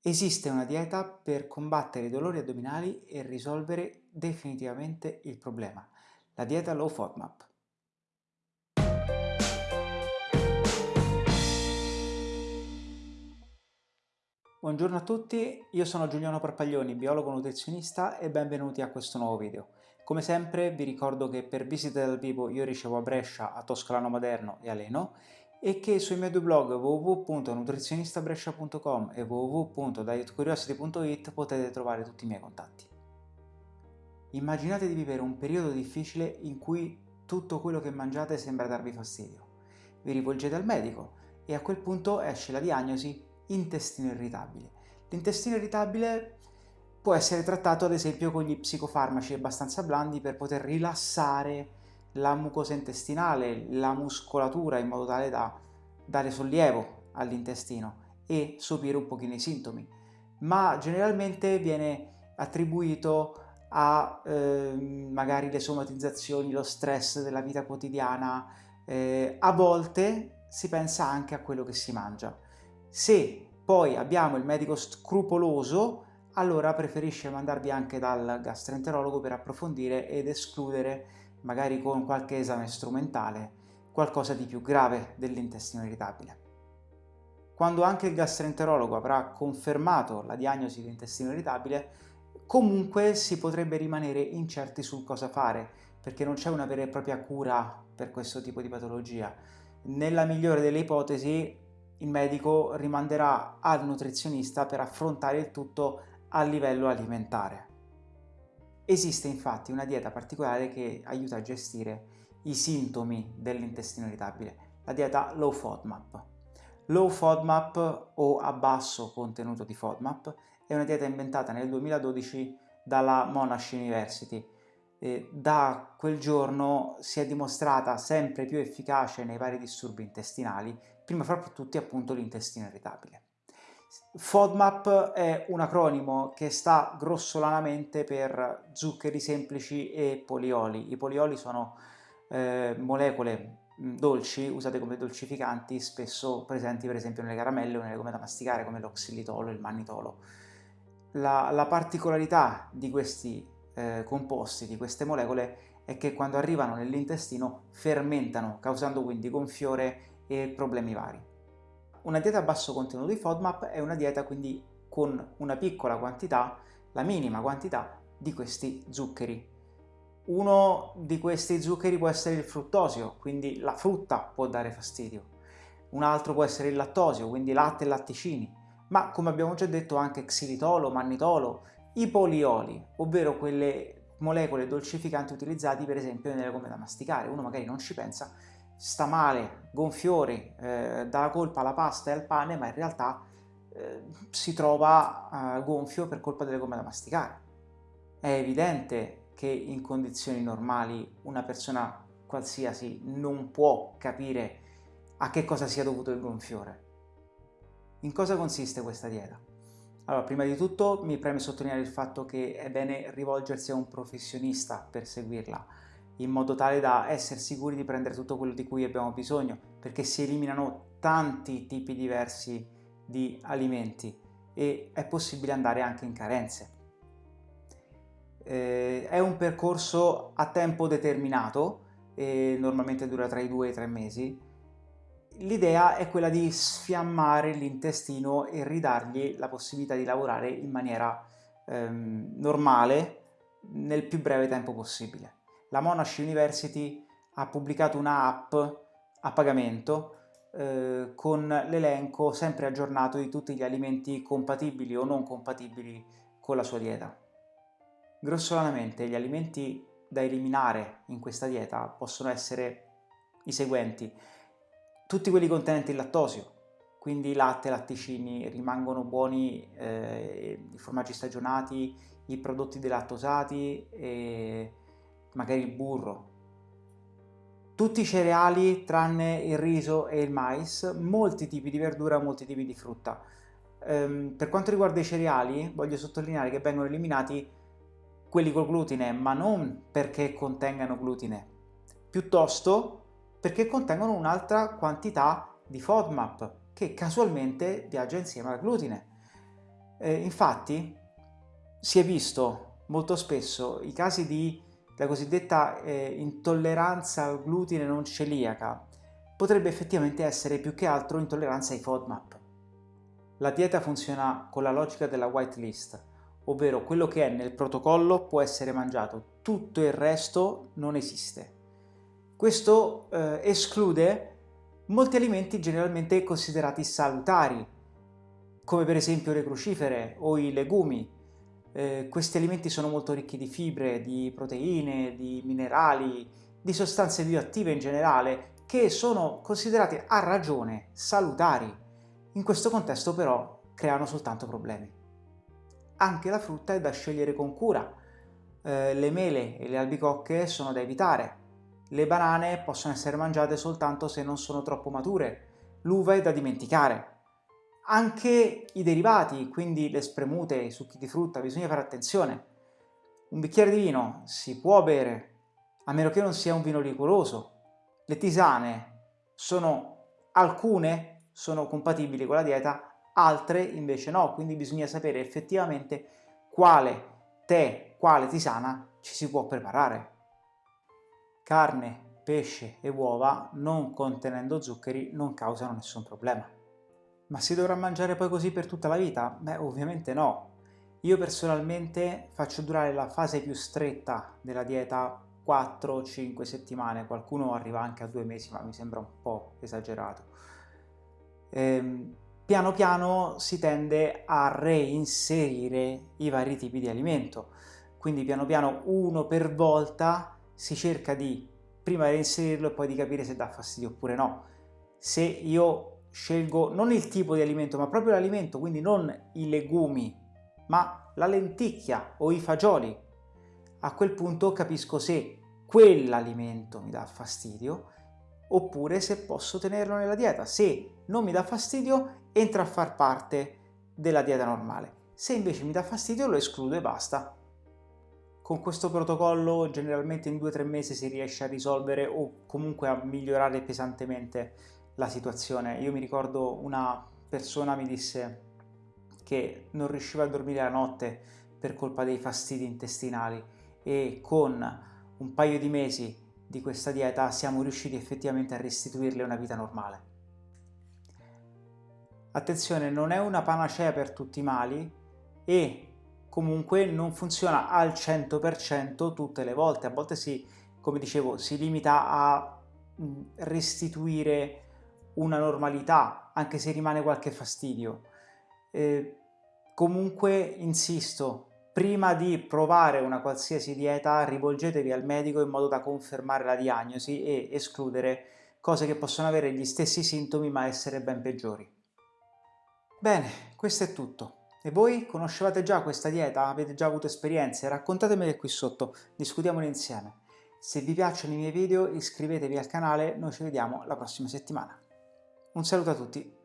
Esiste una dieta per combattere i dolori addominali e risolvere definitivamente il problema, la dieta Low FODMAP. Buongiorno a tutti, io sono Giuliano Parpaglioni, biologo nutrizionista e benvenuti a questo nuovo video. Come sempre vi ricordo che per visite dal vivo io ricevo a Brescia, a Toscolano Maderno e a Leno e che sui miei due blog www.nutrizionistabrescia.com e www.dietcuriosity.it potete trovare tutti i miei contatti. Immaginate di vivere un periodo difficile in cui tutto quello che mangiate sembra darvi fastidio. Vi rivolgete al medico e a quel punto esce la diagnosi intestino irritabile. L'intestino irritabile può essere trattato ad esempio con gli psicofarmaci abbastanza blandi per poter rilassare la mucosa intestinale, la muscolatura in modo tale da dare sollievo all'intestino e sopire un pochino i sintomi, ma generalmente viene attribuito a eh, magari le somatizzazioni, lo stress della vita quotidiana, eh, a volte si pensa anche a quello che si mangia. Se poi abbiamo il medico scrupoloso, allora preferisce mandarvi anche dal gastroenterologo per approfondire ed escludere magari con qualche esame strumentale, qualcosa di più grave dell'intestino irritabile. Quando anche il gastroenterologo avrà confermato la diagnosi di intestino irritabile, comunque si potrebbe rimanere incerti sul cosa fare, perché non c'è una vera e propria cura per questo tipo di patologia. Nella migliore delle ipotesi il medico rimanderà al nutrizionista per affrontare il tutto a livello alimentare. Esiste infatti una dieta particolare che aiuta a gestire i sintomi dell'intestino irritabile, la dieta Low FODMAP. Low FODMAP o a basso contenuto di FODMAP è una dieta inventata nel 2012 dalla Monash University. E da quel giorno si è dimostrata sempre più efficace nei vari disturbi intestinali, prima fra tutti appunto l'intestino irritabile. FODMAP è un acronimo che sta grossolanamente per zuccheri semplici e polioli. I polioli sono eh, molecole dolci usate come dolcificanti, spesso presenti per esempio nelle caramelle o nelle gomme da masticare come lo xilitolo e il mannitolo. La, la particolarità di questi eh, composti, di queste molecole, è che quando arrivano nell'intestino fermentano, causando quindi gonfiore e problemi vari. Una dieta a basso contenuto di FODMAP è una dieta quindi con una piccola quantità, la minima quantità di questi zuccheri. Uno di questi zuccheri può essere il fruttosio, quindi la frutta può dare fastidio. Un altro può essere il lattosio, quindi latte e latticini. Ma come abbiamo già detto anche xilitolo, mannitolo, i polioli, ovvero quelle molecole dolcificanti utilizzati per esempio nelle gomme da masticare. Uno magari non ci pensa, sta male, gonfiori, eh, dà la colpa alla pasta e al pane, ma in realtà eh, si trova eh, gonfio per colpa delle gomme da masticare. È evidente che in condizioni normali una persona qualsiasi non può capire a che cosa sia dovuto il gonfiore. In cosa consiste questa dieta? Allora, prima di tutto mi preme sottolineare il fatto che è bene rivolgersi a un professionista per seguirla, in modo tale da essere sicuri di prendere tutto quello di cui abbiamo bisogno, perché si eliminano tanti tipi diversi di alimenti e è possibile andare anche in carenze. Eh, è un percorso a tempo determinato, e normalmente dura tra i due e i tre mesi. L'idea è quella di sfiammare l'intestino e ridargli la possibilità di lavorare in maniera ehm, normale nel più breve tempo possibile la Monash University ha pubblicato un'app a pagamento eh, con l'elenco sempre aggiornato di tutti gli alimenti compatibili o non compatibili con la sua dieta. Grossolanamente gli alimenti da eliminare in questa dieta possono essere i seguenti. Tutti quelli contenenti il lattosio, quindi latte, latticini, rimangono buoni eh, i formaggi stagionati, i prodotti delattosati e magari il burro. Tutti i cereali tranne il riso e il mais, molti tipi di verdura, molti tipi di frutta. Um, per quanto riguarda i cereali, voglio sottolineare che vengono eliminati quelli col glutine, ma non perché contengano glutine, piuttosto perché contengono un'altra quantità di FODMAP che casualmente viaggia insieme al glutine. Eh, infatti si è visto molto spesso i casi di la cosiddetta eh, intolleranza al glutine non celiaca potrebbe effettivamente essere più che altro intolleranza ai FODMAP. La dieta funziona con la logica della whitelist, ovvero quello che è nel protocollo può essere mangiato, tutto il resto non esiste. Questo eh, esclude molti alimenti generalmente considerati salutari, come per esempio le crucifere o i legumi. Eh, questi alimenti sono molto ricchi di fibre, di proteine, di minerali, di sostanze bioattive in generale, che sono considerati a ragione salutari. In questo contesto però creano soltanto problemi. Anche la frutta è da scegliere con cura. Eh, le mele e le albicocche sono da evitare. Le banane possono essere mangiate soltanto se non sono troppo mature. L'uva è da dimenticare. Anche i derivati, quindi le spremute, i succhi di frutta, bisogna fare attenzione. Un bicchiere di vino si può bere, a meno che non sia un vino liquoroso, le tisane sono alcune sono compatibili con la dieta, altre invece no, quindi bisogna sapere effettivamente quale tè, quale tisana ci si può preparare. Carne, pesce e uova non contenendo zuccheri non causano nessun problema. Ma si dovrà mangiare poi così per tutta la vita? Beh, ovviamente no. Io personalmente faccio durare la fase più stretta della dieta 4-5 settimane, qualcuno arriva anche a due mesi, ma mi sembra un po' esagerato. Ehm, piano piano si tende a reinserire i vari tipi di alimento, quindi piano piano uno per volta si cerca di prima reinserirlo e poi di capire se dà fastidio oppure no. Se io scelgo non il tipo di alimento, ma proprio l'alimento, quindi non i legumi, ma la lenticchia o i fagioli, a quel punto capisco se quell'alimento mi dà fastidio oppure se posso tenerlo nella dieta. Se non mi dà fastidio entra a far parte della dieta normale. Se invece mi dà fastidio lo escludo e basta. Con questo protocollo generalmente in 2-3 mesi si riesce a risolvere o comunque a migliorare pesantemente la situazione. Io mi ricordo una persona mi disse che non riusciva a dormire la notte per colpa dei fastidi intestinali e con un paio di mesi di questa dieta siamo riusciti effettivamente a restituirle una vita normale. Attenzione, non è una panacea per tutti i mali e comunque non funziona al 100% tutte le volte, a volte si, come dicevo, si limita a mm, restituire una normalità, anche se rimane qualche fastidio. Eh, comunque, insisto, Prima di provare una qualsiasi dieta rivolgetevi al medico in modo da confermare la diagnosi e escludere cose che possono avere gli stessi sintomi ma essere ben peggiori. Bene, questo è tutto. E voi conoscevate già questa dieta? Avete già avuto esperienze? Raccontatemele qui sotto, discutiamone insieme. Se vi piacciono i miei video iscrivetevi al canale, noi ci vediamo la prossima settimana. Un saluto a tutti!